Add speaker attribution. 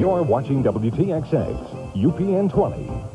Speaker 1: You're watching WTXX, UPN 20.